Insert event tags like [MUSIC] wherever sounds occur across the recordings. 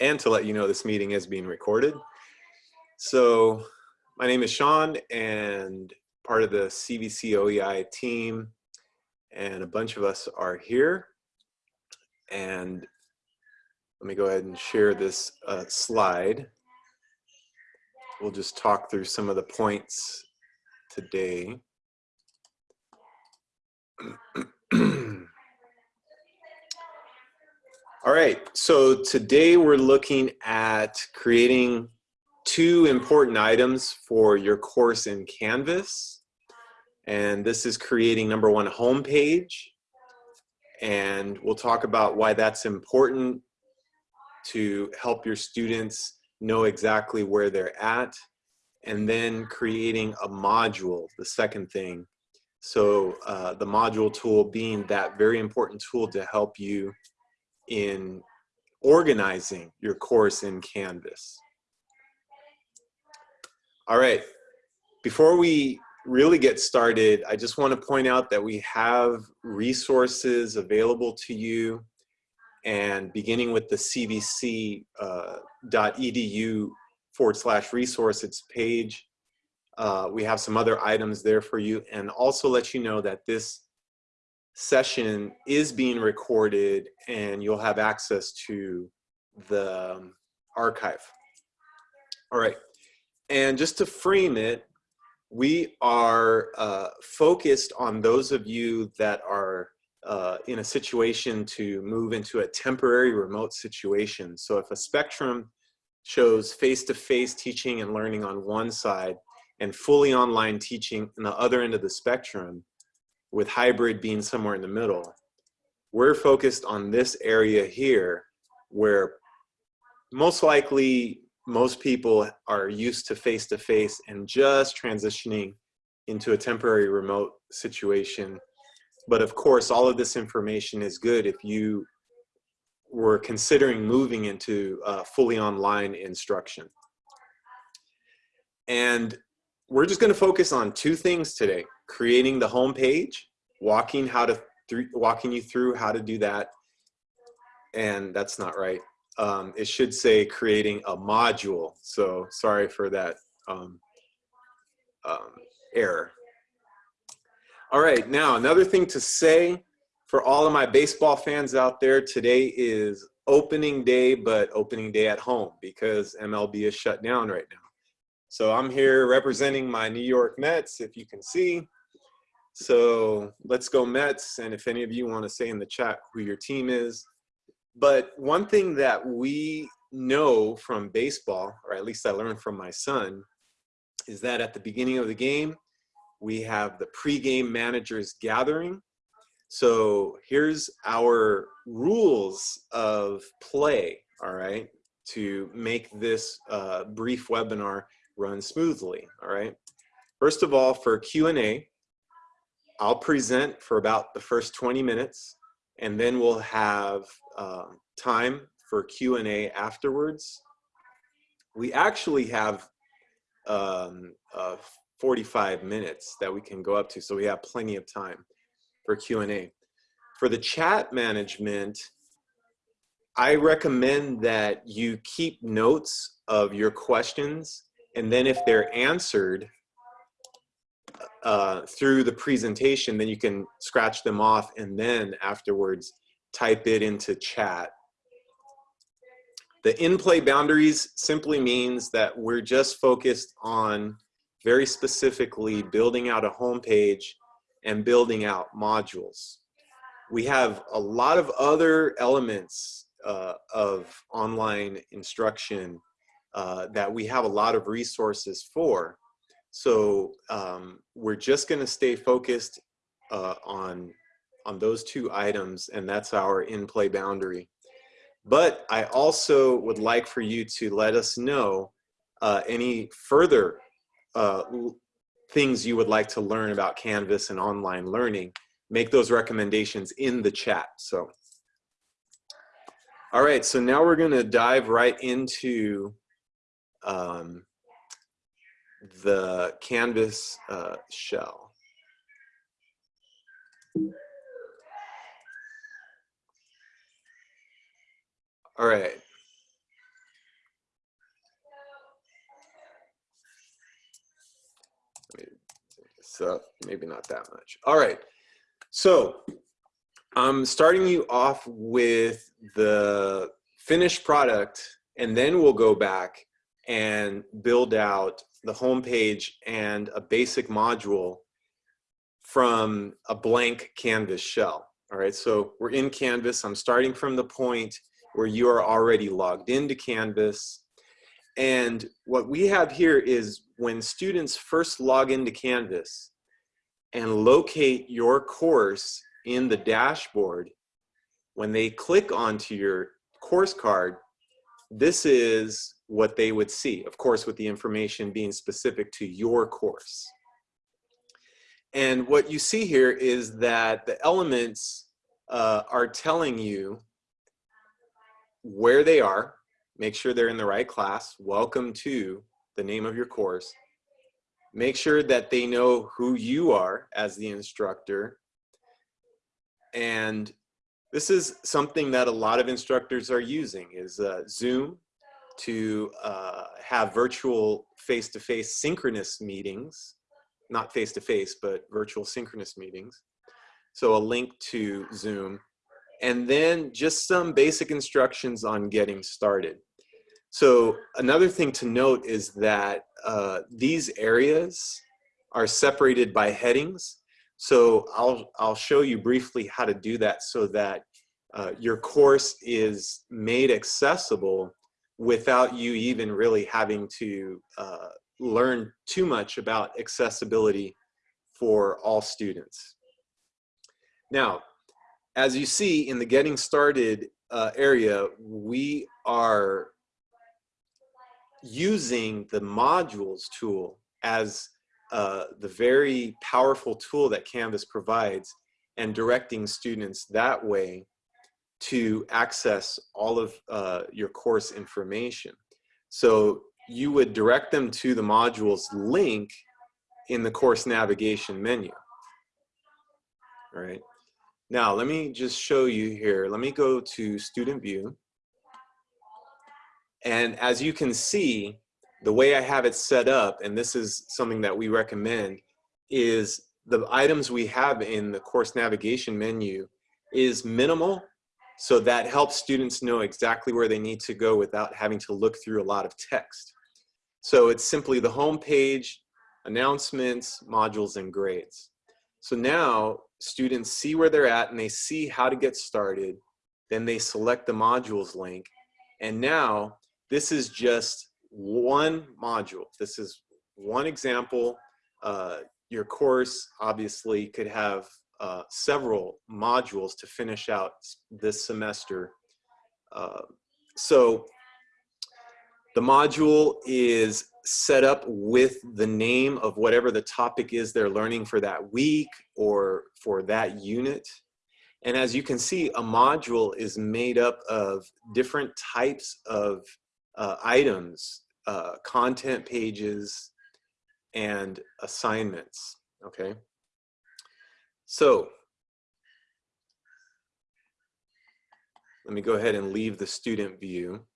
and to let you know this meeting is being recorded. So my name is Sean and part of the CVC OEI team and a bunch of us are here. And let me go ahead and share this uh, slide. We'll just talk through some of the points today. [CLEARS THROAT] All right, so today we're looking at creating two important items for your course in Canvas. And this is creating number one homepage. And we'll talk about why that's important to help your students know exactly where they're at. And then creating a module, the second thing. So uh, the module tool being that very important tool to help you in organizing your course in Canvas. All right, before we really get started, I just want to point out that we have resources available to you and beginning with the cvc.edu uh, forward slash resources page, uh, we have some other items there for you and also let you know that this session is being recorded and you'll have access to the um, archive. All right, and just to frame it, we are uh, focused on those of you that are uh, in a situation to move into a temporary remote situation. So if a spectrum shows face-to-face -face teaching and learning on one side and fully online teaching on the other end of the spectrum, with hybrid being somewhere in the middle, we're focused on this area here where most likely most people are used to face-to-face -face and just transitioning into a temporary remote situation. But of course, all of this information is good if you were considering moving into uh, fully online instruction. And we're just gonna focus on two things today, creating the home page, walking, how to walking you through how to do that, and that's not right um, it should say creating a module. So sorry for that um, um, error. All right, now another thing to say for all of my baseball fans out there, today is opening day, but opening day at home because MLB is shut down right now. So I'm here representing my New York Mets, if you can see. So let's go Mets. And if any of you want to say in the chat who your team is, but one thing that we know from baseball, or at least I learned from my son, is that at the beginning of the game, we have the pregame managers gathering. So here's our rules of play, all right, to make this uh, brief webinar run smoothly, all right. First of all, for Q&A, I'll present for about the first 20 minutes and then we'll have uh, time for Q&A afterwards. We actually have um, uh, 45 minutes that we can go up to, so we have plenty of time for Q&A. For the chat management, I recommend that you keep notes of your questions, and then if they're answered, uh, through the presentation, then you can scratch them off and then afterwards type it into chat. The in-play boundaries simply means that we're just focused on very specifically building out a homepage and building out modules. We have a lot of other elements uh, of online instruction uh, that we have a lot of resources for. So um, we're just going to stay focused uh, on on those two items, and that's our in-play boundary. But I also would like for you to let us know uh, any further uh, things you would like to learn about Canvas and online learning. Make those recommendations in the chat. So, all right, so now we're going to dive right into um, the canvas uh, shell. All right. So maybe not that much. All right. So I'm starting you off with the finished product, and then we'll go back and build out the home page and a basic module from a blank canvas shell. All right, so we're in Canvas. I'm starting from the point where you are already logged into Canvas. And what we have here is when students first log into Canvas and locate your course in the dashboard, when they click onto your course card, this is what they would see, of course, with the information being specific to your course. And what you see here is that the elements uh, are telling you where they are, make sure they're in the right class, welcome to the name of your course, make sure that they know who you are as the instructor, and this is something that a lot of instructors are using is uh, Zoom to uh, have virtual face-to-face -face synchronous meetings, not face-to-face, -face, but virtual synchronous meetings. So a link to Zoom and then just some basic instructions on getting started. So another thing to note is that uh, these areas are separated by headings. So I'll, I'll show you briefly how to do that so that uh, your course is made accessible without you even really having to uh, learn too much about accessibility for all students. Now, as you see in the getting started uh, area, we are using the modules tool as uh, the very powerful tool that Canvas provides and directing students that way to access all of uh, your course information. So you would direct them to the modules link in the course navigation menu. All right. Now, let me just show you here. Let me go to student view. And as you can see, the way I have it set up, and this is something that we recommend, is the items we have in the course navigation menu is minimal. So that helps students know exactly where they need to go without having to look through a lot of text. So it's simply the home page, announcements, modules, and grades. So now students see where they're at and they see how to get started. Then they select the modules link. And now this is just one module. This is one example. Uh, your course obviously could have uh, several modules to finish out this semester. Uh, so the module is set up with the name of whatever the topic is they're learning for that week or for that unit. And as you can see, a module is made up of different types of uh, items, uh, content pages, and assignments, okay? So, let me go ahead and leave the student view.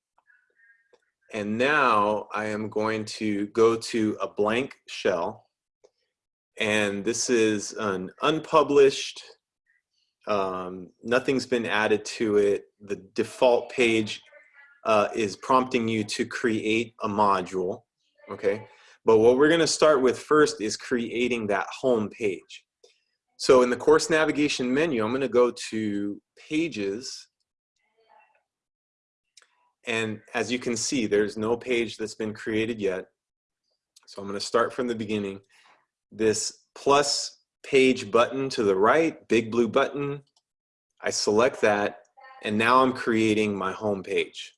And now I am going to go to a blank shell. And this is an unpublished, um, nothing's been added to it. The default page uh, is prompting you to create a module, okay? But what we're gonna start with first is creating that home page. So in the course navigation menu, I'm gonna go to pages and as you can see, there's no page that's been created yet. So I'm going to start from the beginning. This plus page button to the right, big blue button, I select that, and now I'm creating my home page.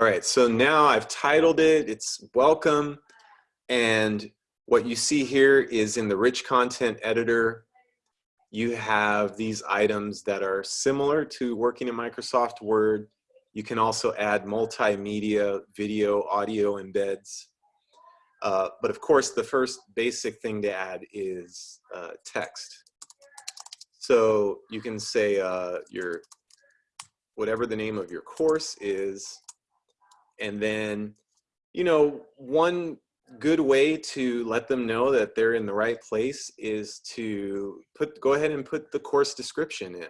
All right, so now I've titled it, it's welcome, and what you see here is in the rich content editor, you have these items that are similar to working in Microsoft Word. You can also add multimedia, video, audio embeds. Uh, but of course, the first basic thing to add is uh, text. So you can say uh, your, whatever the name of your course is, and then you know, one good way to let them know that they're in the right place is to put go ahead and put the course description in.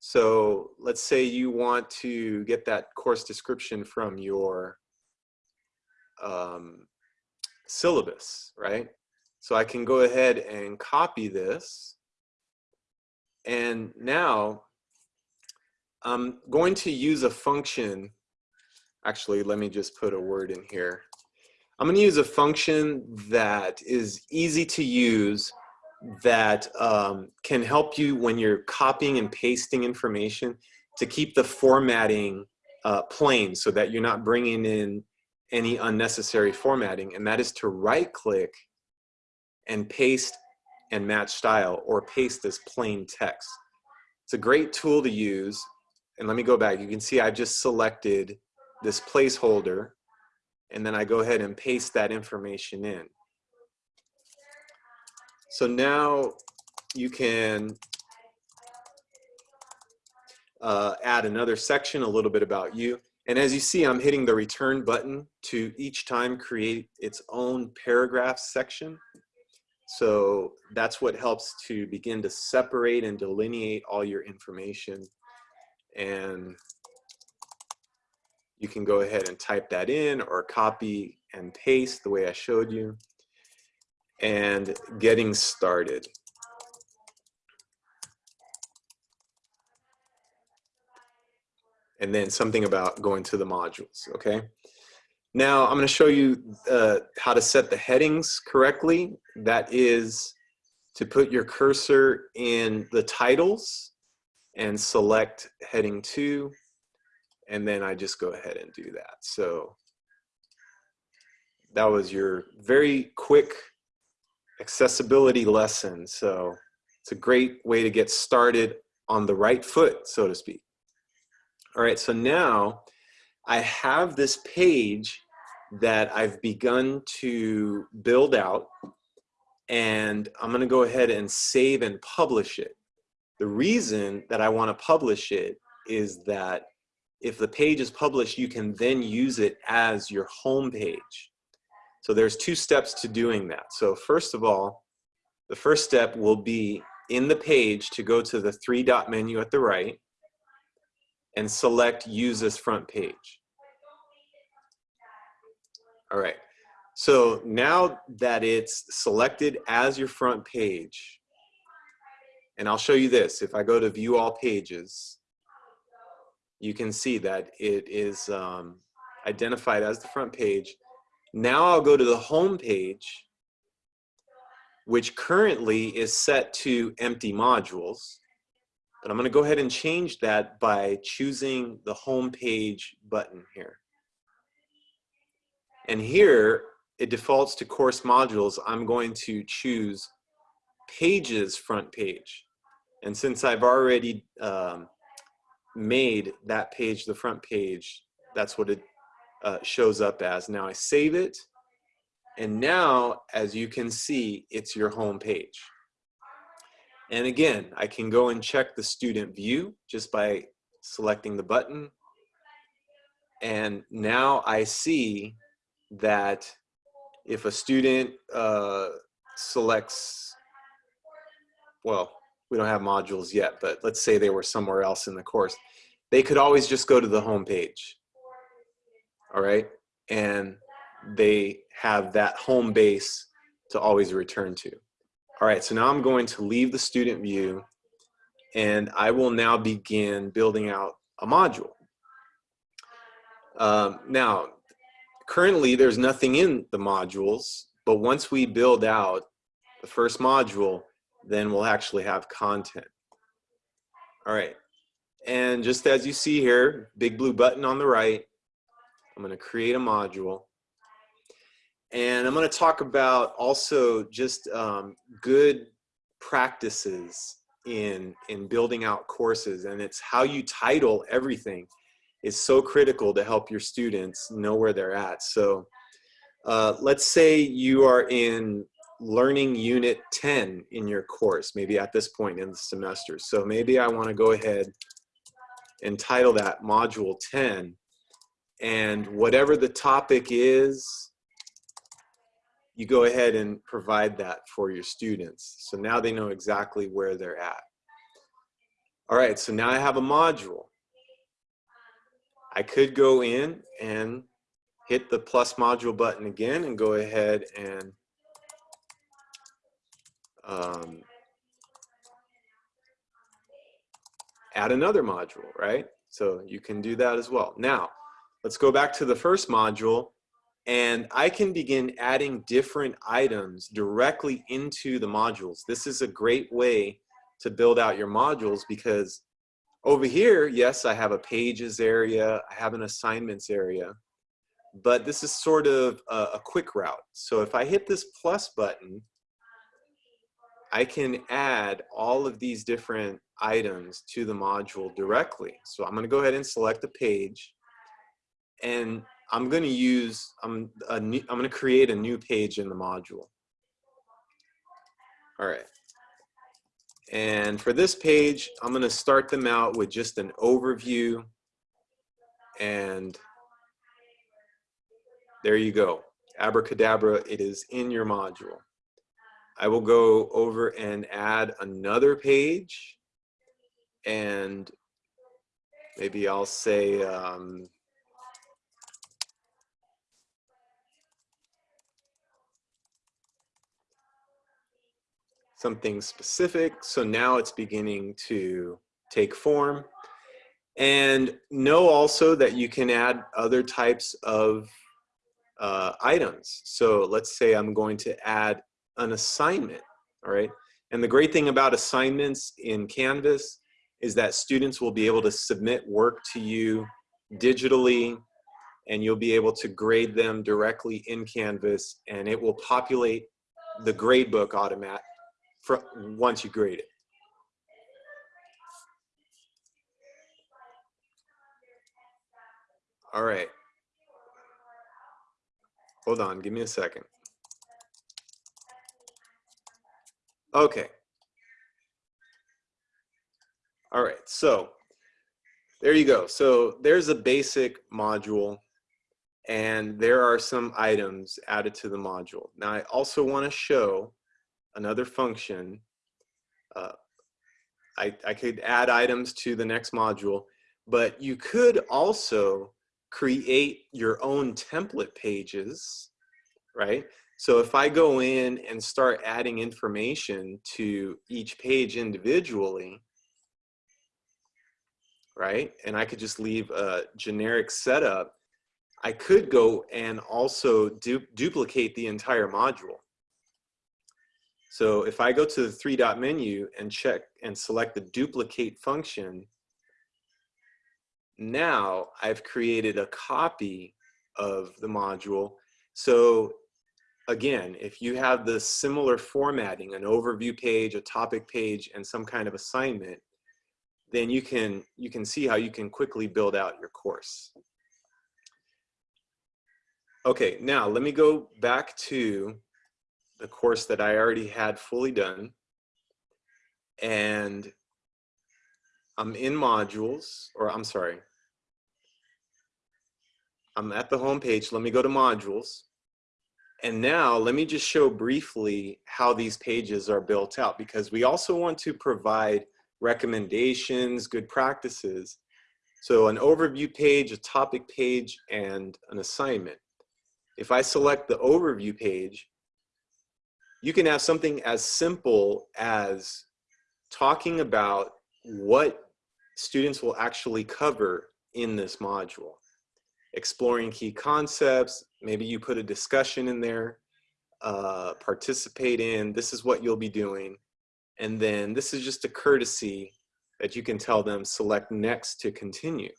So let's say you want to get that course description from your um, syllabus, right? So I can go ahead and copy this. And now I'm going to use a function. Actually, let me just put a word in here. I'm going to use a function that is easy to use that um, can help you when you're copying and pasting information to keep the formatting uh, plain so that you're not bringing in any unnecessary formatting and that is to right click and paste and match style or paste as plain text. It's a great tool to use and let me go back you can see I've just selected this placeholder and then I go ahead and paste that information in. So now you can uh, add another section, a little bit about you. And as you see, I'm hitting the return button to each time create its own paragraph section. So that's what helps to begin to separate and delineate all your information. And you can go ahead and type that in or copy and paste the way I showed you. And getting started. and then something about going to the modules, okay? Now I'm gonna show you uh, how to set the headings correctly. That is to put your cursor in the titles and select heading two, and then I just go ahead and do that. So that was your very quick accessibility lesson. So it's a great way to get started on the right foot, so to speak. All right, so now I have this page that I've begun to build out and I'm gonna go ahead and save and publish it. The reason that I wanna publish it is that if the page is published, you can then use it as your home page. So there's two steps to doing that. So first of all, the first step will be in the page to go to the three dot menu at the right and select use as front page. All right, so now that it's selected as your front page, and I'll show you this, if I go to view all pages, you can see that it is um, identified as the front page. Now I'll go to the home page, which currently is set to empty modules. But I'm going to go ahead and change that by choosing the home page button here. And here it defaults to course modules. I'm going to choose pages front page. And since I've already um, made that page the front page, that's what it uh, shows up as. Now I save it. And now, as you can see, it's your home page. And again, I can go and check the student view just by selecting the button. And now I see that if a student uh, selects, well, we don't have modules yet, but let's say they were somewhere else in the course, they could always just go to the home page. All right. And they have that home base to always return to. All right, so now I'm going to leave the student view and I will now begin building out a module. Um, now, currently there's nothing in the modules, but once we build out the first module, then we'll actually have content. All right, and just as you see here, big blue button on the right, I'm gonna create a module. And I'm going to talk about also just um, good practices in, in building out courses. And it's how you title everything is so critical to help your students know where they're at. So uh, let's say you are in learning unit 10 in your course, maybe at this point in the semester. So maybe I want to go ahead and title that module 10 and whatever the topic is, you go ahead and provide that for your students. So now they know exactly where they're at. All right, so now I have a module. I could go in and hit the plus module button again and go ahead and um, add another module, right? So you can do that as well. Now, let's go back to the first module and I can begin adding different items directly into the modules. This is a great way to build out your modules because over here, yes, I have a pages area, I have an assignments area, but this is sort of a, a quick route. So if I hit this plus button, I can add all of these different items to the module directly. So I'm gonna go ahead and select a page and I'm going to use, I'm, a new, I'm going to create a new page in the module. All right. And for this page, I'm going to start them out with just an overview. And there you go. Abracadabra, it is in your module. I will go over and add another page. And maybe I'll say, um, something specific. So now it's beginning to take form. And know also that you can add other types of uh, items. So let's say I'm going to add an assignment, all right? And the great thing about assignments in Canvas is that students will be able to submit work to you digitally and you'll be able to grade them directly in Canvas and it will populate the gradebook automat for once you grade it. All right. Hold on, give me a second. Okay. All right, so there you go. So there's a basic module and there are some items added to the module. Now I also wanna show another function. Uh, I, I could add items to the next module, but you could also create your own template pages, right? So if I go in and start adding information to each page individually, right? And I could just leave a generic setup. I could go and also du duplicate the entire module. So if I go to the three dot menu and check and select the duplicate function, now I've created a copy of the module. So again, if you have the similar formatting, an overview page, a topic page, and some kind of assignment, then you can, you can see how you can quickly build out your course. Okay, now let me go back to the course that I already had fully done. And I'm in modules, or I'm sorry. I'm at the home page. Let me go to modules. And now let me just show briefly how these pages are built out because we also want to provide recommendations, good practices. So an overview page, a topic page, and an assignment. If I select the overview page, you can have something as simple as talking about what students will actually cover in this module. Exploring key concepts, maybe you put a discussion in there, uh, participate in, this is what you'll be doing. And then this is just a courtesy that you can tell them select next to continue.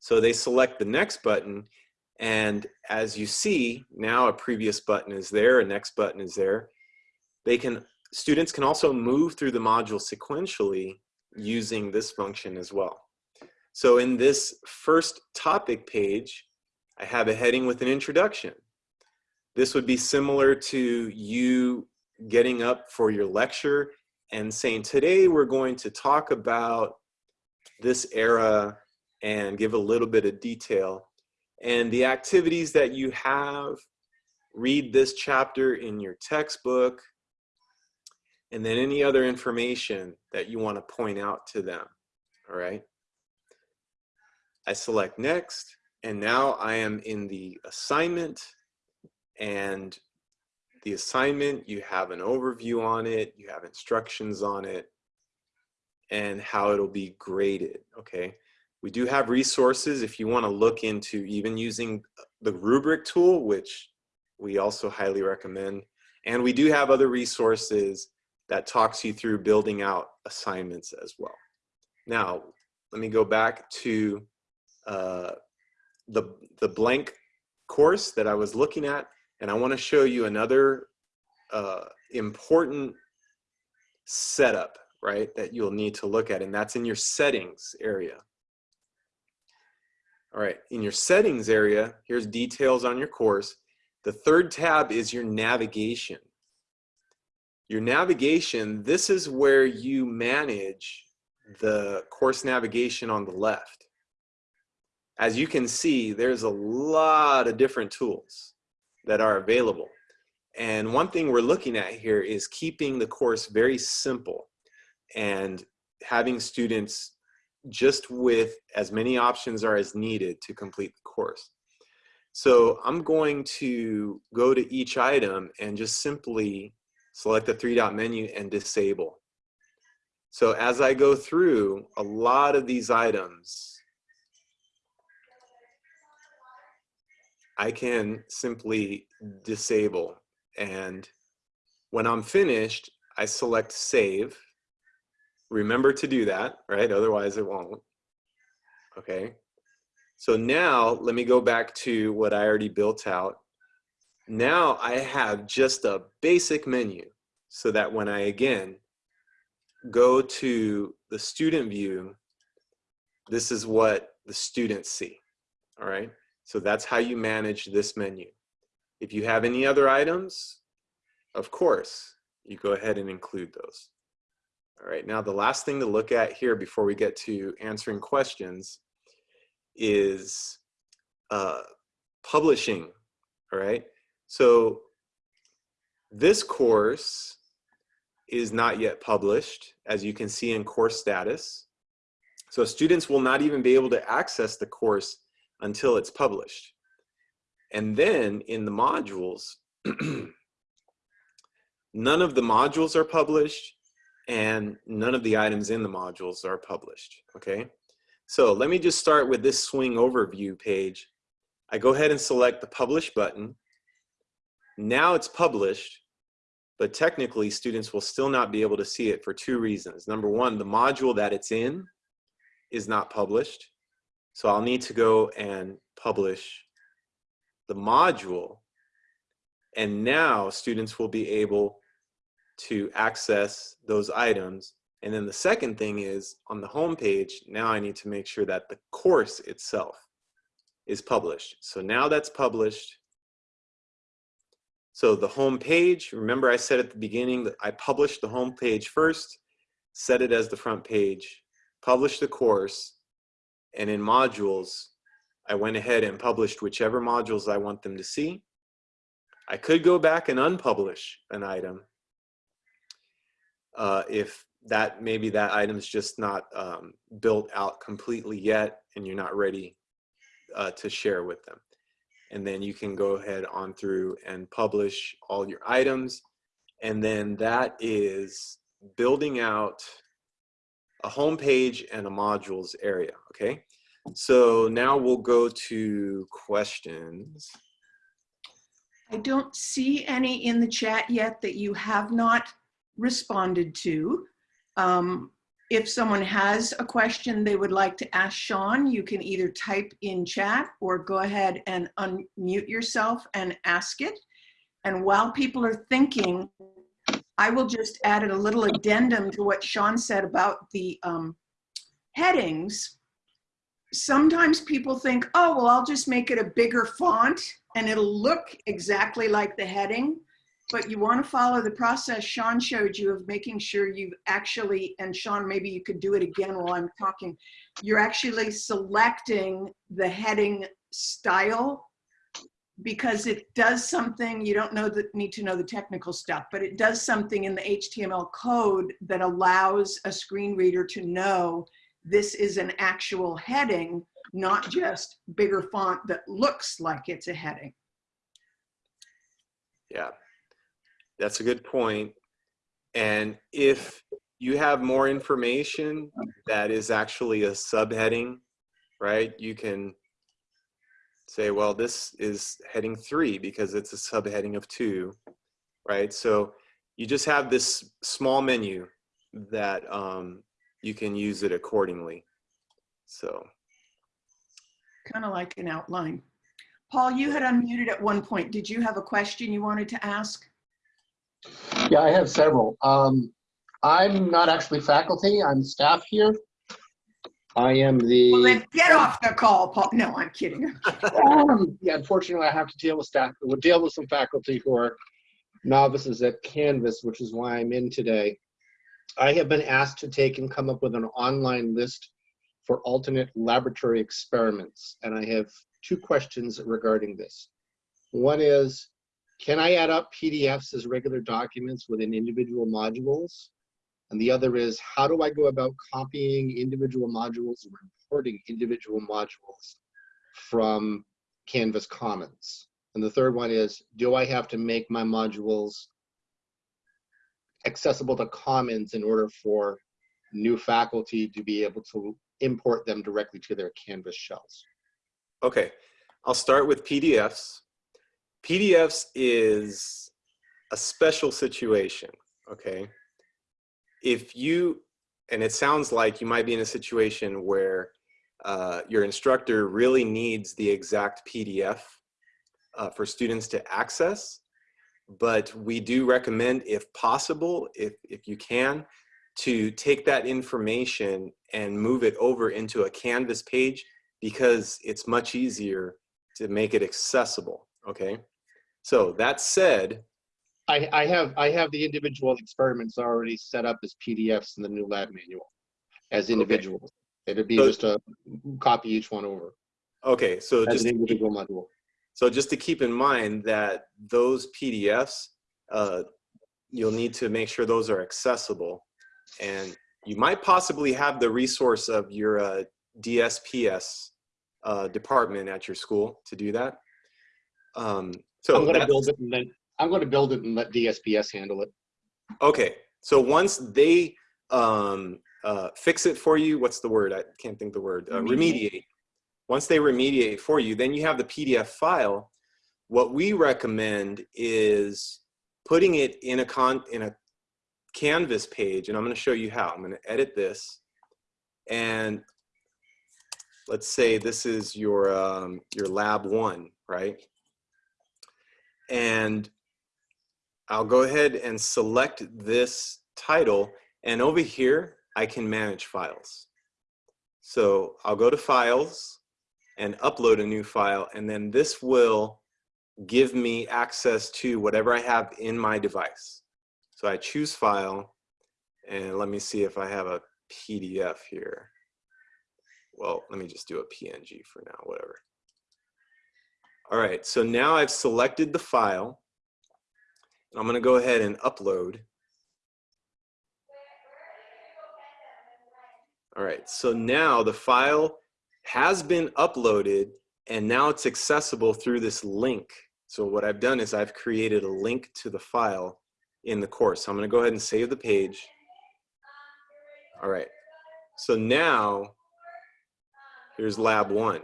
So they select the next button and as you see, now a previous button is there, a next button is there. They can, students can also move through the module sequentially using this function as well. So in this first topic page, I have a heading with an introduction. This would be similar to you getting up for your lecture and saying, today we're going to talk about this era and give a little bit of detail. And the activities that you have, read this chapter in your textbook, and then any other information that you want to point out to them, all right? I select next, and now I am in the assignment, and the assignment, you have an overview on it, you have instructions on it, and how it'll be graded, okay? We do have resources if you wanna look into even using the rubric tool, which we also highly recommend. And we do have other resources that talks you through building out assignments as well. Now, let me go back to uh, the, the blank course that I was looking at, and I wanna show you another uh, important setup, right, that you'll need to look at, and that's in your settings area. All right, in your settings area, here's details on your course. The third tab is your navigation. Your navigation, this is where you manage the course navigation on the left. As you can see, there's a lot of different tools that are available. And one thing we're looking at here is keeping the course very simple and having students just with as many options are as needed to complete the course. So I'm going to go to each item and just simply select the three dot menu and disable. So as I go through a lot of these items, I can simply disable and when I'm finished, I select save Remember to do that, right? Otherwise it won't. Okay. So now let me go back to what I already built out. Now I have just a basic menu so that when I again go to the student view, this is what the students see. All right. So that's how you manage this menu. If you have any other items, of course, you go ahead and include those. All right, now the last thing to look at here before we get to answering questions is uh, publishing, all right? So this course is not yet published, as you can see in course status. So students will not even be able to access the course until it's published. And then in the modules, [CLEARS THROAT] none of the modules are published and none of the items in the modules are published, okay? So let me just start with this swing overview page. I go ahead and select the publish button. Now it's published, but technically students will still not be able to see it for two reasons. Number one, the module that it's in is not published. So I'll need to go and publish the module. And now students will be able to access those items. And then the second thing is on the home page, now I need to make sure that the course itself is published. So now that's published. So the home page, remember I said at the beginning that I published the home page first, set it as the front page, publish the course, and in modules, I went ahead and published whichever modules I want them to see. I could go back and unpublish an item, uh, if that maybe that item's just not um, built out completely yet and you're not ready uh, to share with them. And then you can go ahead on through and publish all your items. And then that is building out a home page and a modules area, okay? So now we'll go to questions. I don't see any in the chat yet that you have not responded to. Um, if someone has a question they would like to ask Sean, you can either type in chat or go ahead and unmute yourself and ask it. And while people are thinking, I will just add a little addendum to what Sean said about the um, headings. Sometimes people think, oh, well, I'll just make it a bigger font and it'll look exactly like the heading. but you want to follow the process Sean showed you of making sure you actually, and Sean, maybe you could do it again while I'm talking. You're actually selecting the heading style because it does something, you don't know that need to know the technical stuff, but it does something in the HTML code that allows a screen reader to know this is an actual heading, not just bigger font that looks like it's a heading. Yeah, that's a good point. And if you have more information that is actually a subheading, right? You can say, well, this is heading three because it's a subheading of two, right? So you just have this small menu that um, you can use it accordingly. So Kind of like an outline. Paul, you had unmuted at one point. Did you have a question you wanted to ask? Yeah, I have several. Um, I'm not actually faculty, I'm staff here. I am the. Well, the, then get off the call, Paul. No, I'm kidding. [LAUGHS] um, yeah, unfortunately, I have to deal with staff, we'll deal with some faculty who are novices at Canvas, which is why I'm in today. I have been asked to take and come up with an online list for alternate laboratory experiments, and I have two questions regarding this. One is, can I add up PDFs as regular documents within individual modules? And the other is, how do I go about copying individual modules or importing individual modules from Canvas Commons? And the third one is, do I have to make my modules accessible to Commons in order for new faculty to be able to import them directly to their Canvas shells? Okay, I'll start with PDFs. PDFs is a special situation, okay? If you, and it sounds like you might be in a situation where uh, your instructor really needs the exact PDF uh, for students to access, but we do recommend, if possible, if, if you can, to take that information and move it over into a Canvas page because it's much easier to make it accessible, okay? So that said, I, I have I have the individual experiments already set up as PDFs in the new lab manual as individuals. It'd be So- just a copy each one over okay, so just, individual module. so just to keep in mind that those PDFs, uh, you'll need to make sure those are accessible. And you might possibly have the resource of your uh, DSPS uh, department at your school to do that. Um, so I'm going to build it and then I'm going to build it and let DSPS handle it. Okay, so once they um, uh, fix it for you, what's the word? I can't think the word. Uh, Remediate. Once they remediate for you, then you have the PDF file. What we recommend is putting it in a con in a Canvas page, and I'm going to show you how. I'm going to edit this, and let's say this is your um, your lab one, right? And I'll go ahead and select this title and over here I can manage files. So I'll go to files and upload a new file and then this will give me access to whatever I have in my device. So I choose file and let me see if I have a PDF here. Well, let me just do a PNG for now, whatever. All right, so now I've selected the file and I'm going to go ahead and upload. All right, so now the file has been uploaded and now it's accessible through this link. So what I've done is I've created a link to the file in the course. So I'm going to go ahead and save the page. All right, so now here's lab one.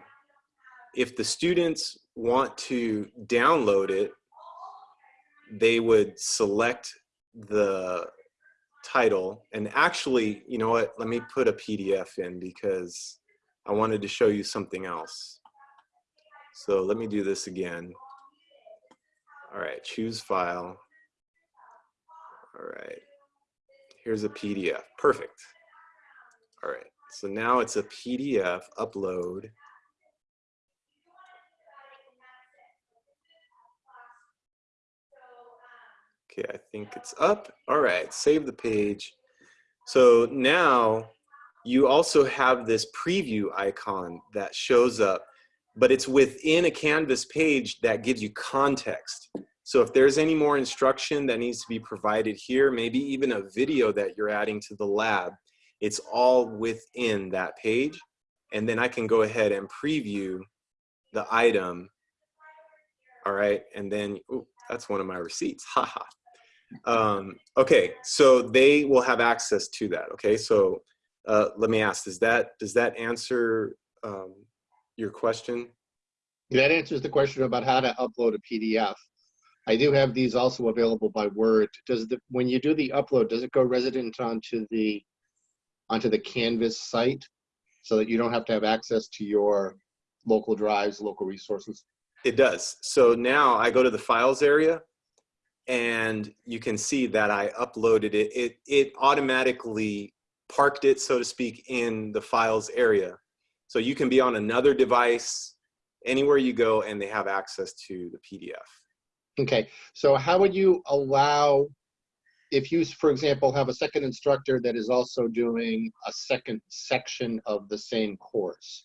If the students want to download it, they would select the title and actually, you know what, let me put a PDF in because I wanted to show you something else. So let me do this again. All right, choose file. All right, here's a PDF, perfect. All right, so now it's a PDF upload. Okay, I think it's up. All right, save the page. So now you also have this preview icon that shows up, but it's within a Canvas page that gives you context. So if there's any more instruction that needs to be provided here, maybe even a video that you're adding to the lab, it's all within that page. And then I can go ahead and preview the item. All right, and then, ooh, that's one of my receipts, haha. Um, okay, so they will have access to that, okay? So uh, let me ask, does that, does that answer um, your question? That answers the question about how to upload a PDF. I do have these also available by Word. Does the, when you do the upload, does it go resident onto the, onto the Canvas site? So that you don't have to have access to your local drives, local resources? It does. So now I go to the files area and you can see that I uploaded it. It, it automatically parked it, so to speak, in the files area. So you can be on another device, anywhere you go, and they have access to the PDF. Okay, so how would you allow, if you, for example, have a second instructor that is also doing a second section of the same course?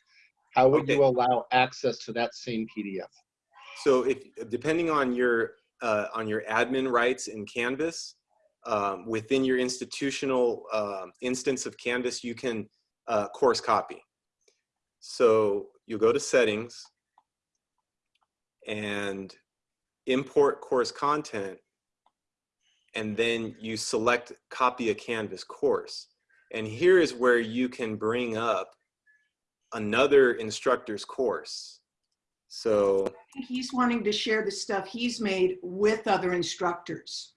How would you allow access to that same PDF? So if, depending on your, uh, on your admin rights in Canvas, um, within your institutional um instance of Canvas, you can uh, course copy. So you go to settings and import course content, and then you select copy a Canvas course. And here is where you can bring up another instructor's course. So He's wanting to share the stuff he's made with other instructors.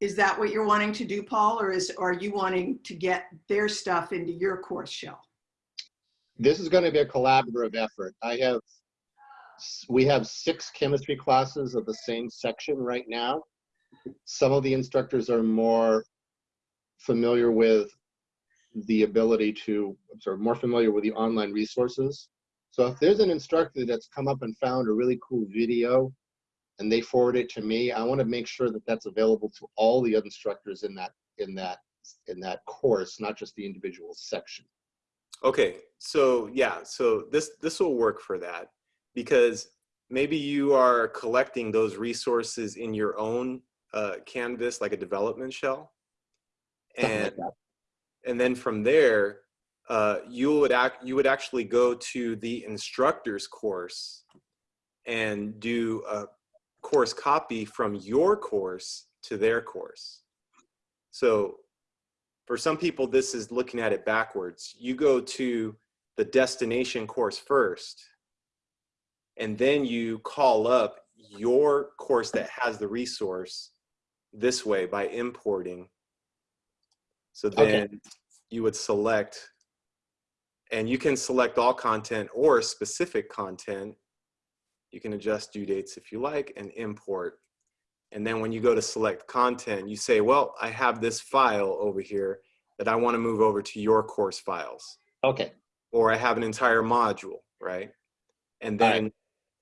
Is that what you're wanting to do, Paul, or is, are you wanting to get their stuff into your course shell? This is gonna be a collaborative effort. I have, we have six chemistry classes of the same section right now. Some of the instructors are more familiar with the ability to, I'm sorry, more familiar with the online resources. So if there's an instructor that's come up and found a really cool video and they forward it to me, I want to make sure that that's available to all the other instructors in that, in that, in that course, not just the individual section. Okay, so yeah, so this this will work for that because maybe you are collecting those resources in your own uh, canvas, like a development shell, Something like and and then from there, uh, you would act you would actually go to the instructor's course and do a course copy from your course to their course. So for some people, this is looking at it backwards. You go to the destination course first, and then you call up your course that has the resource this way by importing. So Okay. then you would select, and you can select all content or specific content. You can adjust due dates if you like and import. And then when you go to select content, you say, well, I have this file over here that I want to move over to your course files, Okay, or I have an entire module, right? And All right. then,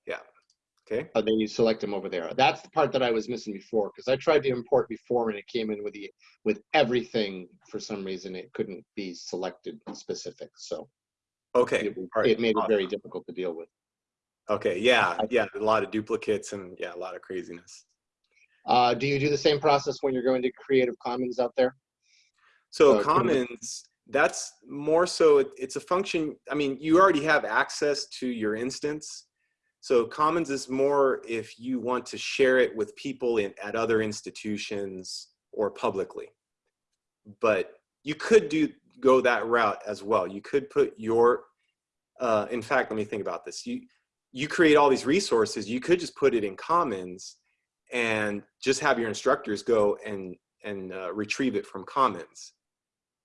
yeah, okay. and then you select them over there. That's the part that I was missing before, because I tried to import before and it came in with the, with everything. For some reason, it couldn't be selected specific, so Okay, it, right. it made it very difficult to deal with. Okay, yeah, yeah, a lot of duplicates and yeah, a lot of craziness. Uh, do you do the same process when you're going to Creative Commons out there? So Commons, that's more so, it- it's a function, I mean, you already have access to your instance. So Commons is more if you want to share it with people in, at other institutions or publicly. But you could do, go that route as well. You could put your, uh, in fact, let me think about this. You, you create all these resources, you could just put it in Commons and just have your instructors go and, and uh, retrieve it from Commons.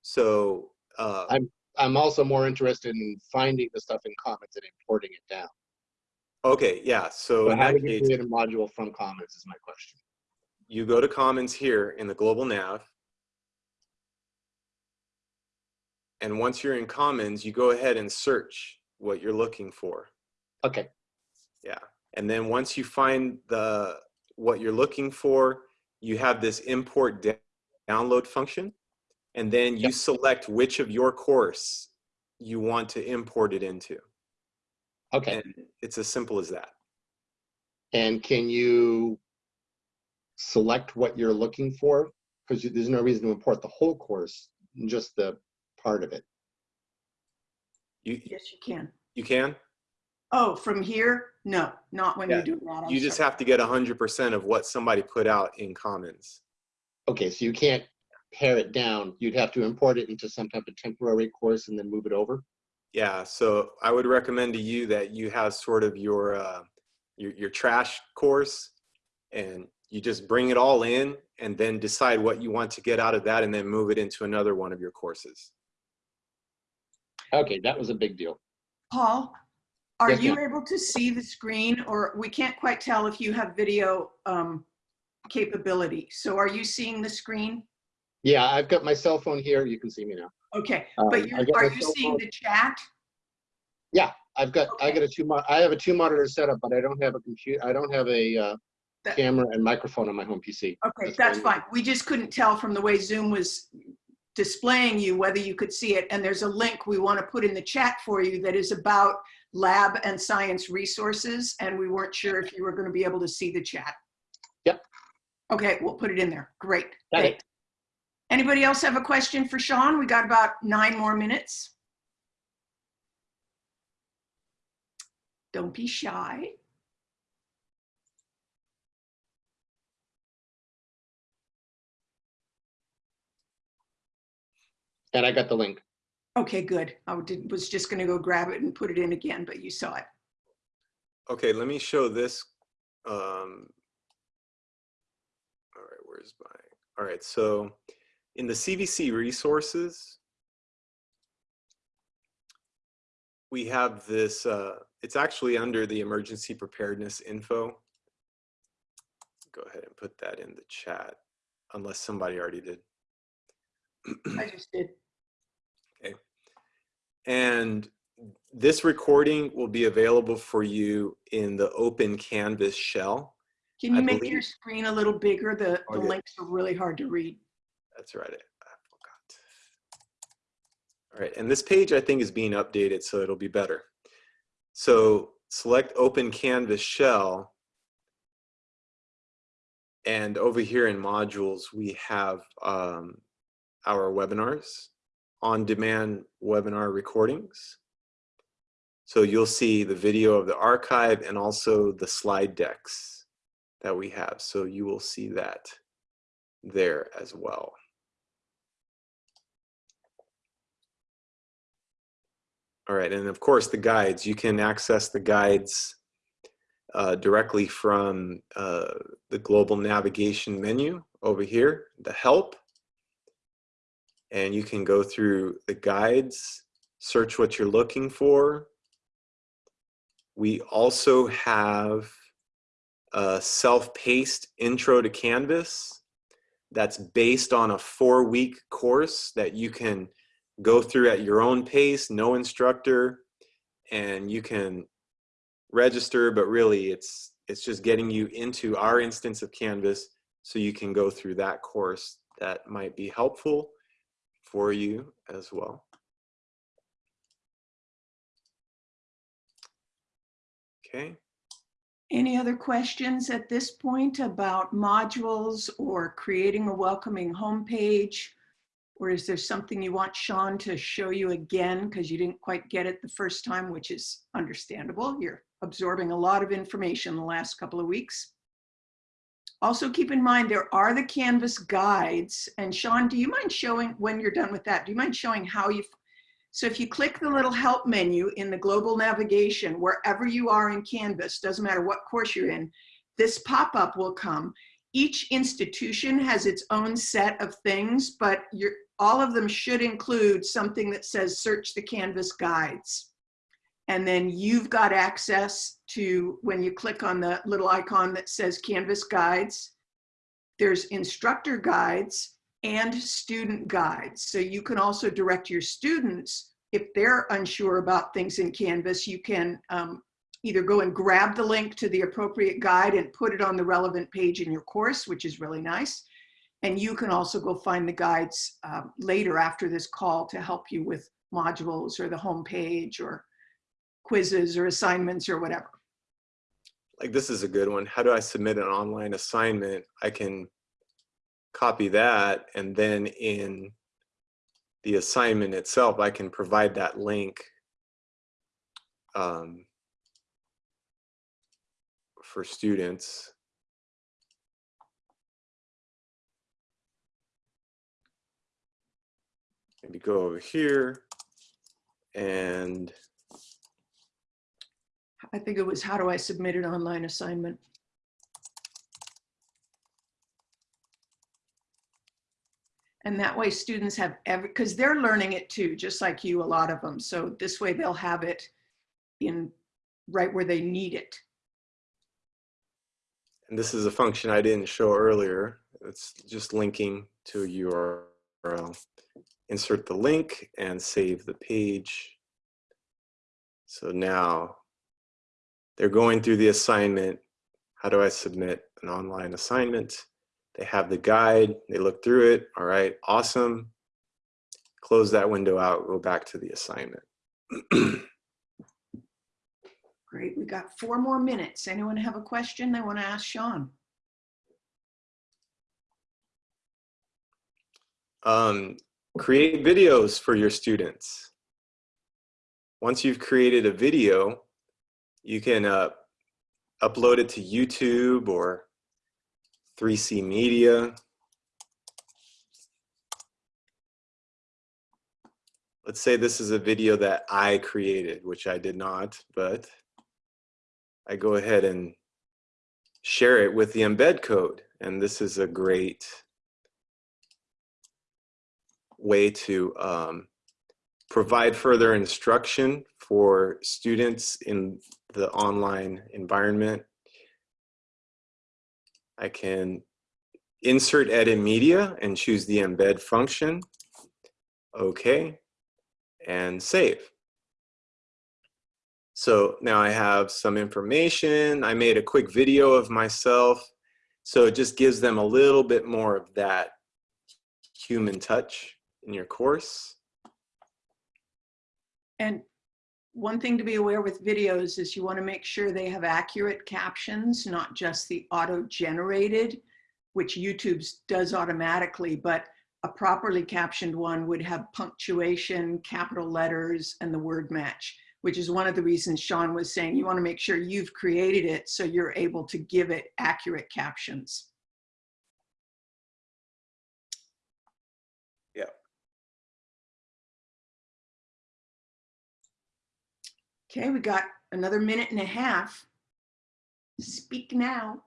So, uh, I'm- I'm also more interested in finding the stuff in Commons and importing it down. okay, yeah. So So how do you create a module from Commons is my question. you go to Commons here in the global nav. And once you're in Commons, you go ahead and search what you're looking for. Okay, Yeah. And then once you find the what you're looking for, you have this import download function, and then you select which of your course you want to import it into. Okay, And it's as simple as that. and can you select what you're looking for? Because there's no reason to import the whole course, just the part of it. You, Yes, you can. you can? Oh, from here? No, not when Yeah, you're doing that. I'm You just sorry. have to get 100% of what somebody put out in Commons. Okay, so you can't pare it down. You'd have to import it into some type of temporary course and then move it over? Yeah, so I would recommend to you that you have sort of your uh, your, your trash course, and you just bring it all in, and then decide what you want to get out of that, and then move it into another one of your courses. Okay, that was a big deal. Paul, are Yes, you able to see the screen or we can't quite tell if you have video um, capability. So are you seeing the screen? Yeah, I've got my cell phone here. You can see me now. Okay, Um, but are you seeing phone. the chat? Yeah, I've got, I Okay. got a two, I have a two monitor setup, but I don't have a computer, I don't have a uh, That- camera and microphone on my home PC. Okay, That's that's fine. We just couldn't tell from the way Zoom was displaying you whether you could see it. And there's a link we want to put in the chat for you that is about lab and science resources. And we weren't sure if you were going to be able to see the chat. Yep. Okay, we'll put it in there. Great. Got it. Anybody else have a question for Sean? We got about nine more minutes. Don't be shy. And I got the link. Okay, good. I did, was just going to go grab it and put it in again, but you saw it. Okay, let me show this. Um, all right, where's my? All right, so in the CVC resources, we have this. Uh, it's actually under the emergency preparedness info. Go ahead and put that in the chat, unless somebody already did. I just did. And this recording will be available for you in the open Canvas shell. Can I you make believe- your screen a little bigger? The, Oh, the yeah. links are really hard to read. That's right. I I forgot. All right, and this page I think is being updated, so it'll be better. So select Open Canvas Shell. And over here in modules, we have um, our webinars, on-demand webinar recordings. So you'll see the video of the archive and also the slide decks that we have. So you will see that there as well. All right, and of course the guides, you can access the guides uh, directly from uh, the global navigation menu over here, the help. And you can go through the guides, search what you're looking for. We also have a self-paced intro to Canvas that's based on a four-week course that you can go through at your own pace, no instructor, and you can register, but really it's it's just getting you into our instance of Canvas so you can go through that course that might be helpful for you as well. Okay. Any other questions at this point about modules or creating a welcoming homepage? Or is there something you want Sean to show you again because you didn't quite get it the first time, which is understandable. You're absorbing a lot of information in the last couple of weeks. Also keep in mind, there are the Canvas guides. And Sean, do you mind showing, when you're done with that, do you mind showing how you, so if you click the little help menu in the global navigation, wherever you are in Canvas, doesn't matter what course you're in, this pop-up will come. Each institution has its own set of things, but all of them should include something that says search the Canvas guides. And then you've got access to, when you click on the little icon that says Canvas guides, there's instructor guides and student guides. So you can also direct your students, if they're unsure about things in Canvas, you can um, either go and grab the link to the appropriate guide and put it on the relevant page in your course, which is really nice. And you can also go find the guides um, later after this call to help you with modules or the home page or quizzes or assignments or whatever. Like this is a good one. How do I submit an online assignment? I can copy that and then in the assignment itself, I can provide that link um, for students. Maybe go over here and I think it was, how do I submit an online assignment? And that way students have every, because they're learning it too, just like you, a lot of them. So this way they'll have it in right where they need it. And this is a function I didn't show earlier. It's just linking to a URL. Insert the link and save the page. So now they're going through the assignment. How do I submit an online assignment? They have the guide, they look through it. All right, awesome. Close that window out, go back to the assignment. [CLEARS THROAT] Great, we got four more minutes. Anyone have a question they want to ask Sean? Um, create videos for your students. Once you've created a video, you can uh, upload it to YouTube or 3C Media. Let's say this is a video that I created, which I did not, but I go ahead and share it with the embed code. And this is a great way to um, provide further instruction for students in the online environment. I can insert edit media and choose the embed function. Okay, and save. So now I have some information. I made a quick video of myself. So it just gives them a little bit more of that human touch in your course. And one thing to be aware with videos is you want to make sure they have accurate captions, not just the auto-generated, which YouTube does automatically, but a properly captioned one would have punctuation, capital letters, and the word match, which is one of the reasons Sean was saying you want to make sure you've created it so you're able to give it accurate captions. Okay, we got another minute and a half. Speak now.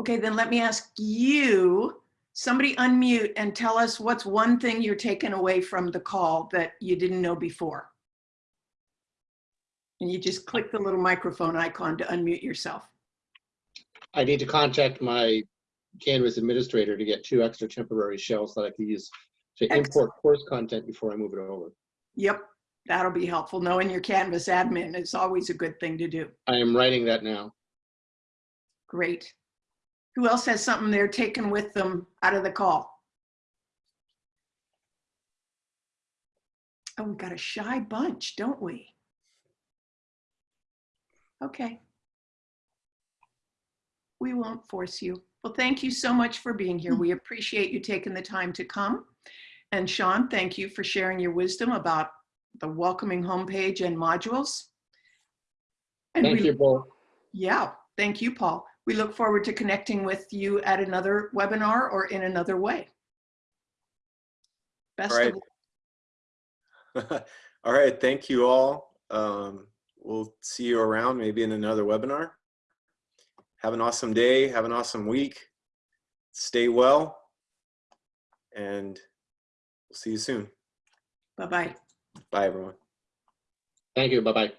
Okay, then let me ask you, somebody unmute and tell us what's one thing you're taking away from the call that you didn't know before. And you just click the little microphone icon to unmute yourself. I need to contact my Canvas administrator to get two extra temporary shells that I can use to Excellent. import course content before I move it over. Yep, that'll be helpful. Knowing your Canvas admin is always a good thing to do. I am writing that now. Great. Who else has something they're taking with them out of the call? Oh, we've got a shy bunch, don't we? Okay. We won't force you. Well, thank you so much for being here. We appreciate you taking the time to come. And Sean, thank you for sharing your wisdom about the welcoming homepage and modules. And Thank we- you, Paul. yeah, thank you, Paul. We look forward to connecting with you at another webinar or in another way. Best All right. of [LAUGHS] all right, thank you all. Um, we'll see you around maybe in another webinar. Have an awesome day, have an awesome week. Stay well, and we'll see you soon. Bye-bye. Bye, everyone. Thank you. Bye-bye.